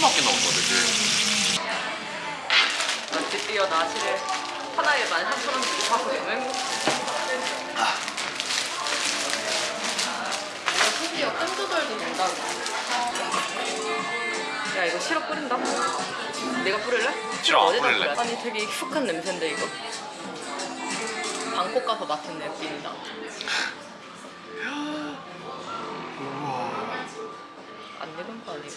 맞게 나온거든 드디어 나시를 하나에 13,000원 주고 사서 너무 행복해. 심지어 땀 조절도 된다고. 야 이거 시럽 뿌린다? 내가 뿌릴래? 싫어 어디다 뿌릴래? 아니 되게 익숙한 냄새인데 이거? 방콕 가서 맡은 냄새입니다 우와. 안 익은 거 아니고.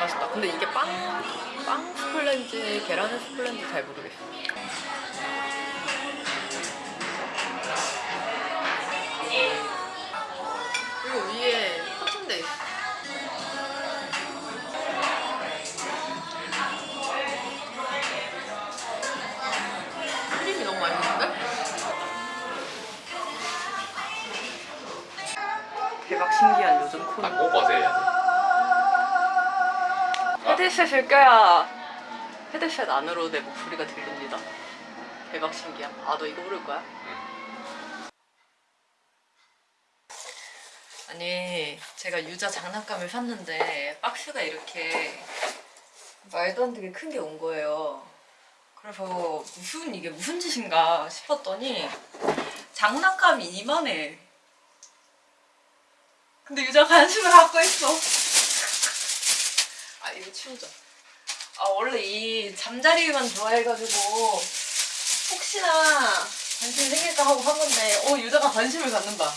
맛있다. 근데 이게 빵, 빵 스플렌지, 계란 스플렌지 잘 모르겠어. 대박 신기한 요즘 코너. 꼭 어제 해야 돼. 헤드셋을 껴야 헤드셋 안으로 내 목소리가 들립니다. 대박 신기함. 아, 너 이거 부를 거야? 아니, 제가 유자 장난감을 샀는데 박스가 이렇게 말도 안 되게 큰 게 온 거예요. 그래서 무슨 이게 무슨 짓인가 싶었더니 장난감이 이만해. 근데 유자 관심을 갖고 있어. 아 이거 치우자. 아 원래 이 잠자리만 좋아해가지고 혹시나 관심이 생길까 하고 한 건데 어 유자가 관심을 갖는다.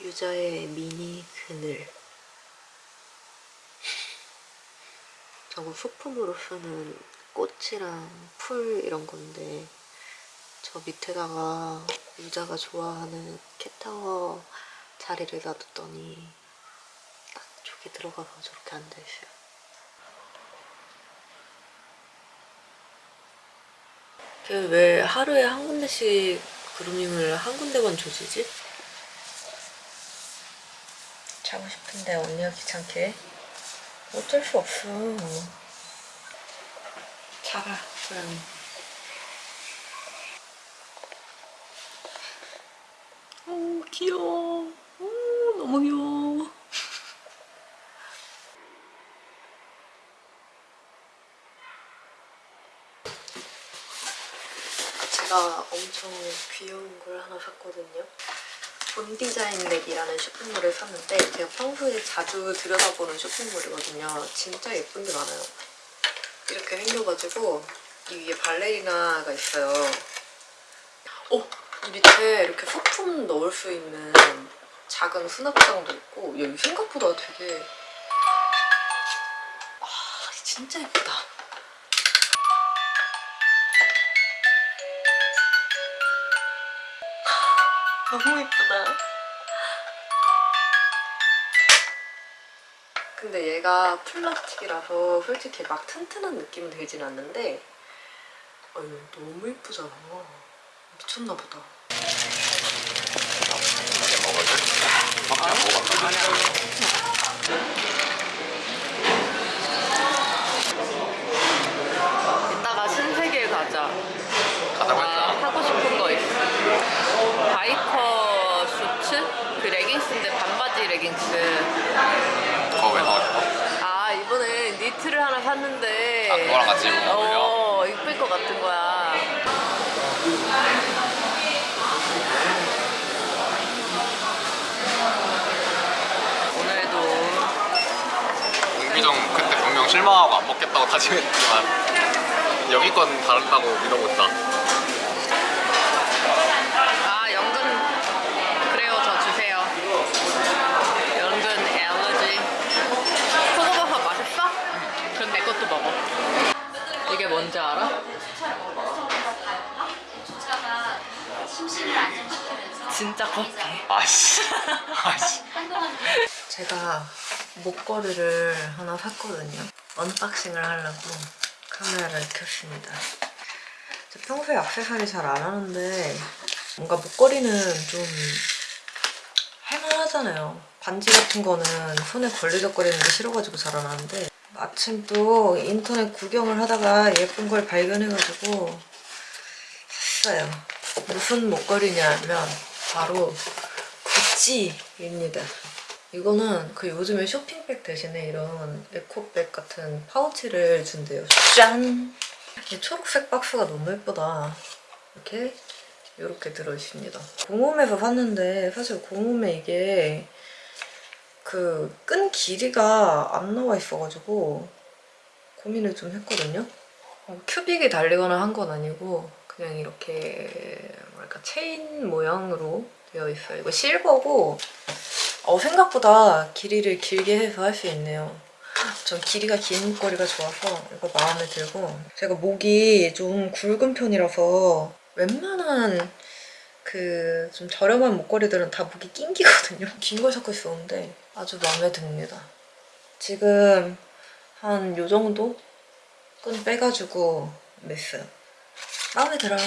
유자의 미니 그늘 저거 소품으로 쓰는 꽃이랑 풀 이런 건데 저 밑에다가 유자가 좋아하는 캣타워 자리를 놔뒀더니 딱 저기 들어가서 저렇게 앉아있어요. 걔왜 하루에 한 군데씩 그루밍을 한 군데만 조지지? 자고 싶은데 언니가 귀찮게. 어쩔 수 없어 자라. 고양이 오 귀여워. 오 너무 귀여워. 제가 엄청 귀여운 걸 하나 샀거든요. 본 디자인 렉이라는 쇼핑몰을 샀는데 제가 평소에 자주 들여다보는 쇼핑몰이거든요. 진짜 예쁜 게 많아요. 이렇게 생겨가지고 이 위에 발레리나가 있어요. 어! 이 밑에 이렇게 소품 넣을 수 있는 작은 수납장도 있고 여기 생각보다 되게 아 진짜 예쁘다. 너무 예쁘다. 근데 얘가 플라스틱이라서 솔직히 막 튼튼한 느낌은 들진 않는데 어휴, 너무 예쁘잖아. 미쳤나 보다. 이따가 신세계 가자. 가자고 아, 했잖아. 하고 싶은 거 있어. 바이커 슈츠? 그 레깅스인데 반바지 레깅스. 왜 나고 싶어? 아 이번에 니트를 하나 샀는데 아, 그거랑 같이 입으면? 어 이쁠 것 같은 거야 오늘도 옹기정 그때 분명 실망하고 안 먹겠다고 다짐했지만 여기 건 다르다고 믿어본다. 아 연근 그래요 저 주세요 연근 엘러지 표고버섯 맛있어? 그럼 내 것도 먹어 이게 뭔지 알아? 진짜 커피 아씨. 아씨. 제가 목걸이를 하나 샀거든요. unboxing을 하려고 카메라를 켰습니다. 저 평소에 액세서리 잘 안 하는데 뭔가 목걸이는 좀 할만하잖아요. 반지 같은 거는 손에 걸리적거리는 게 싫어가지고 잘 안 하는데 마침 또 인터넷 구경을 하다가 예쁜 걸 발견해가지고 샀어요. 무슨 목걸이냐면 바로 구찌입니다. 이거는 그 요즘에 쇼핑백 대신에 이런 에코백 같은 파우치를 준대요. 짠! 이 초록색 박스가 너무 예쁘다. 이렇게 이렇게 들어있습니다. 공홈에서 샀는데 사실 공홈에 이게 그 끈 길이가 안 나와 있어가지고 고민을 좀 했거든요. 어, 큐빅이 달리거나 한 건 아니고 그냥 이렇게 뭐랄까 체인 모양으로 되어 있어요. 이거 실버고 어, 생각보다 길이를 길게 해서 할 수 있네요. 전 길이가 긴 목걸이가 좋아서 이거 마음에 들고 제가 목이 좀 굵은 편이라서 웬만한 그 좀 저렴한 목걸이들은 다 목이 낑기거든요. 긴 걸 찾고 있었는데 아주 마음에 듭니다. 지금 한 요 정도 끈 빼가지고 맸어요. 마음에 들어요.